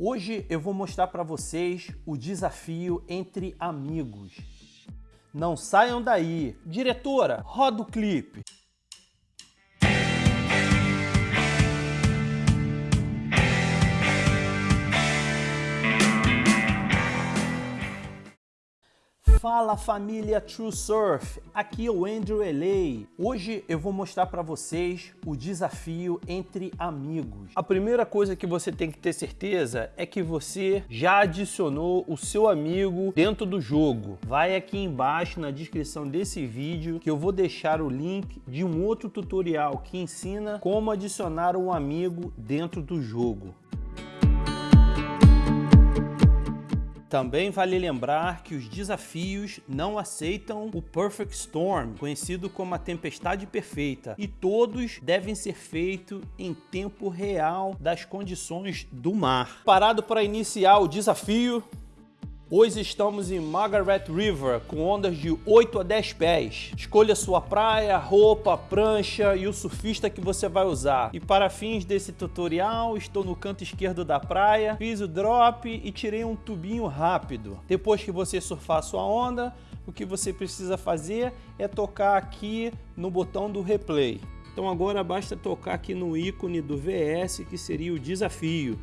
Hoje eu vou mostrar para vocês o desafio entre amigos. Não saiam daí. Diretora, roda o clipe. Fala família True Surf, aqui é o Andrew LA. Hoje eu vou mostrar para vocês o desafio entre amigos. A primeira coisa que você tem que ter certeza é que você já adicionou o seu amigo dentro do jogo. Vai aqui embaixo na descrição desse vídeo que eu vou deixar o link de um outro tutorial que ensina como adicionar um amigo dentro do jogo. Também vale lembrar que os desafios não aceitam o Perfect Storm, conhecido como a tempestade perfeita, e todos devem ser feitos em tempo real das condições do mar. Parado para iniciar o desafio, Hoje estamos em Margaret River, com ondas de 8 a 10 pés. Escolha sua praia, roupa, prancha e o surfista que você vai usar. E para fins desse tutorial, estou no canto esquerdo da praia, fiz o drop e tirei um tubinho rápido. Depois que você surfar sua onda, o que você precisa fazer é tocar aqui no botão do replay. Então agora basta tocar aqui no ícone do VS, que seria o desafio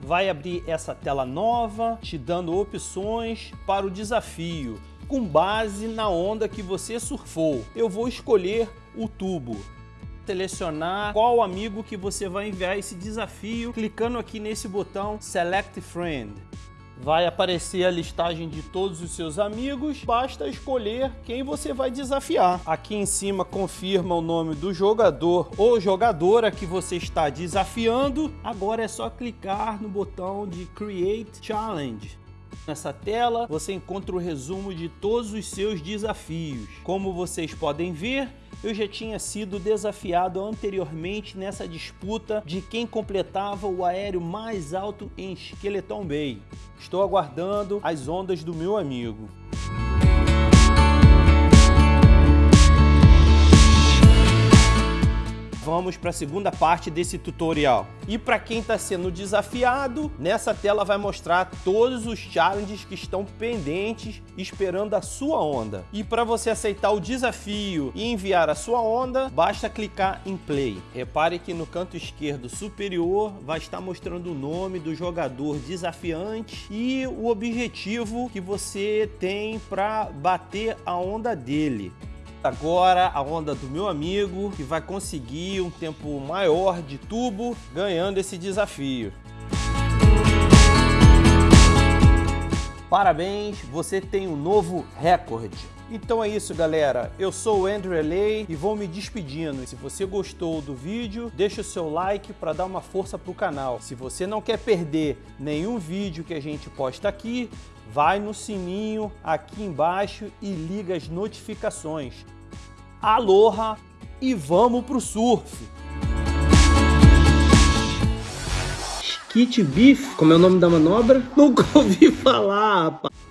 vai abrir essa tela nova, te dando opções para o desafio, com base na onda que você surfou. Eu vou escolher o tubo. Selecionar qual amigo que você vai enviar esse desafio, clicando aqui nesse botão Select Friend vai aparecer a listagem de todos os seus amigos, basta escolher quem você vai desafiar. Aqui em cima confirma o nome do jogador ou jogadora que você está desafiando. Agora é só clicar no botão de Create Challenge. Nessa tela você encontra o resumo de todos os seus desafios. Como vocês podem ver, eu já tinha sido desafiado anteriormente nessa disputa de quem completava o aéreo mais alto em Skeleton Bay. Estou aguardando as ondas do meu amigo. Vamos para a segunda parte desse tutorial. E para quem está sendo desafiado, nessa tela vai mostrar todos os challenges que estão pendentes esperando a sua onda. E para você aceitar o desafio e enviar a sua onda, basta clicar em play. Repare que no canto esquerdo superior vai estar mostrando o nome do jogador desafiante e o objetivo que você tem para bater a onda dele. Agora a onda do meu amigo que vai conseguir um tempo maior de tubo ganhando esse desafio. Parabéns, você tem um novo recorde. Então é isso galera, eu sou o Andrew LA e vou me despedindo. Se você gostou do vídeo, deixa o seu like para dar uma força para o canal. Se você não quer perder nenhum vídeo que a gente posta aqui, vai no sininho aqui embaixo e liga as notificações. Aloha e vamos pro surf! Skit Beef, como é o nome da manobra? Nunca ouvi falar, rapaz.